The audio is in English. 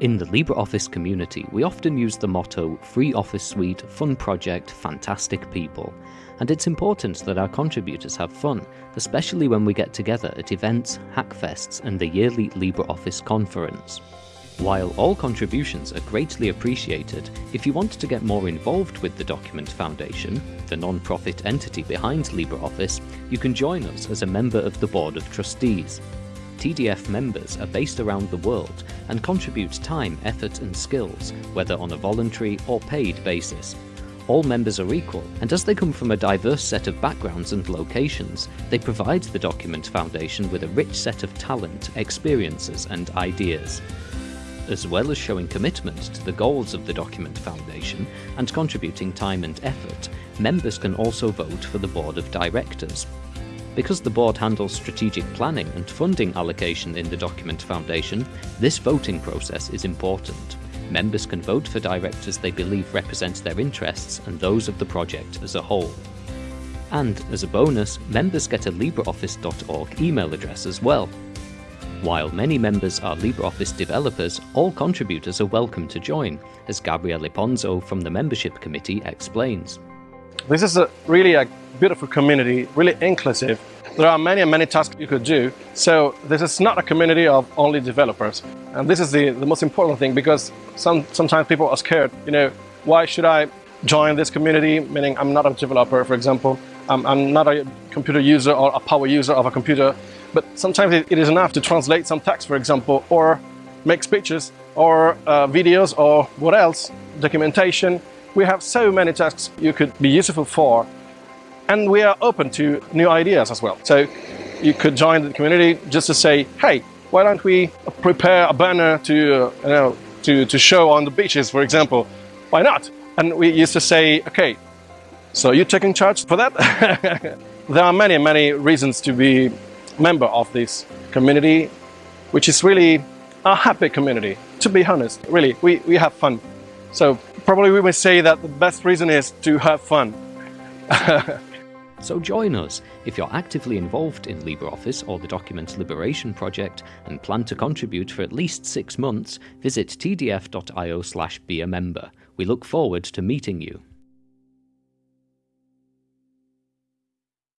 In the LibreOffice community, we often use the motto Free Office Suite, Fun Project, Fantastic People. And it's important that our contributors have fun, especially when we get together at events, hackfests, and the yearly LibreOffice conference. While all contributions are greatly appreciated, if you want to get more involved with the Document Foundation, the non-profit entity behind LibreOffice, you can join us as a member of the Board of Trustees. TDF members are based around the world and contribute time, effort and skills, whether on a voluntary or paid basis. All members are equal, and as they come from a diverse set of backgrounds and locations, they provide the Document Foundation with a rich set of talent, experiences and ideas. As well as showing commitment to the goals of the Document Foundation and contributing time and effort, members can also vote for the Board of Directors, because the board handles strategic planning and funding allocation in the Document Foundation, this voting process is important. Members can vote for directors they believe represent their interests and those of the project as a whole. And, as a bonus, members get a LibreOffice.org email address as well. While many members are LibreOffice developers, all contributors are welcome to join, as Gabriele Ponzo from the membership committee explains. This is a really a beautiful community, really inclusive. There are many, and many tasks you could do. So this is not a community of only developers. And this is the, the most important thing because some, sometimes people are scared, you know, why should I join this community? Meaning I'm not a developer, for example. I'm, I'm not a computer user or a power user of a computer. But sometimes it, it is enough to translate some text, for example, or make speeches or uh, videos or what else, documentation. We have so many tasks you could be useful for and we are open to new ideas as well. So you could join the community just to say, hey, why don't we prepare a banner to, uh, you know, to, to show on the beaches, for example? Why not? And we used to say, okay, so you're taking charge for that? there are many, many reasons to be member of this community, which is really a happy community. To be honest, really, we, we have fun. So probably we may say that the best reason is to have fun. So join us if you're actively involved in LibreOffice or the Document Liberation Project and plan to contribute for at least six months, visit tdf.io slash be a member. We look forward to meeting you.